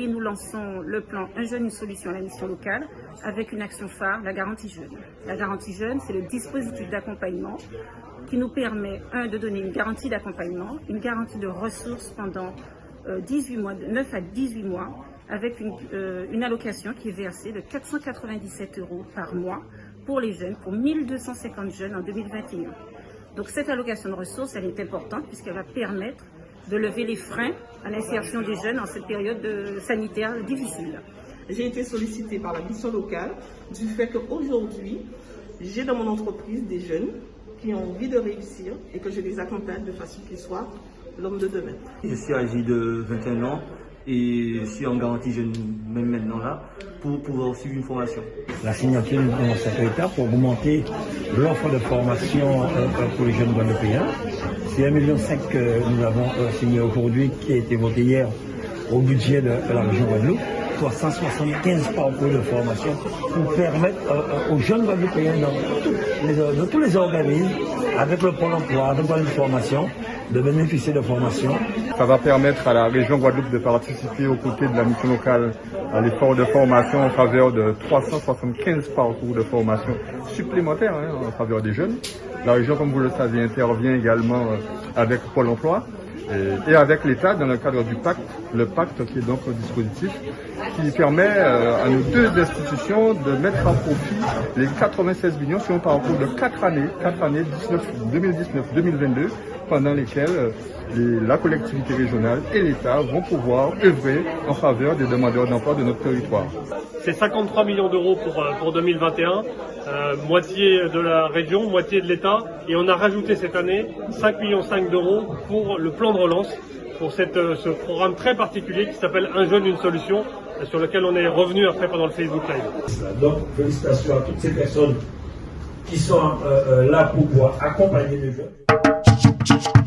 Et nous lançons le plan Un jeune, une solution à la mission locale avec une action phare, la garantie jeune. La garantie jeune, c'est le dispositif d'accompagnement qui nous permet, un, de donner une garantie d'accompagnement, une garantie de ressources pendant 18 mois, de 9 à 18 mois, avec une, une allocation qui est versée de 497 euros par mois pour les jeunes, pour 1250 jeunes en 2021. Donc cette allocation de ressources, elle est importante puisqu'elle va permettre de lever les freins à l'insertion des jeunes en cette période sanitaire difficile. J'ai été sollicitée par la mission locale du fait qu'aujourd'hui, j'ai dans mon entreprise des jeunes qui ont envie de réussir et que je les accompagne de façon qu'ils soient l'homme de demain. Je suis âgé de 21 ans et je suis en garantie jeune même maintenant là pour pouvoir suivre une formation. La signature de cette étape pour augmenter l'offre de formation pour les jeunes guadeloupéens. C'est 1,5 million que nous avons signé aujourd'hui qui a été voté hier au budget de la région Guadeloupe. 375 parcours de formation pour permettre aux jeunes Guadeloupéens dans, tous les organismes, avec le Pôle emploi, avec la formation, de bénéficier de formation. Ça va permettre à la région Guadeloupe de participer aux côtés de la mission locale à l'effort de formation en faveur de 375 parcours de formation supplémentaires hein, en faveur des jeunes. La région, comme vous le savez, intervient également avec Pôle emploi et, avec l'État dans le cadre du pacte, le pacte qui est donc un dispositif qui permet à nos deux institutions de mettre à profit les 96 millions sur un parcours de 4 années, 4 années 2019-2022, pendant lesquelles la collectivité régionale et l'État vont pouvoir œuvrer en faveur des demandeurs d'emploi de notre territoire. C'est 53 millions d'euros pour, pour 2021, euh, moitié de la région, moitié de l'État, et on a rajouté cette année 5 millions d'euros pour le de relance, pour cette, ce programme très particulier qui s'appelle Un jeune, une solution, sur lequel on est revenu après pendant le Facebook Live. Donc félicitations à toutes ces personnes qui sont euh, là pour pouvoir accompagner les jeunes.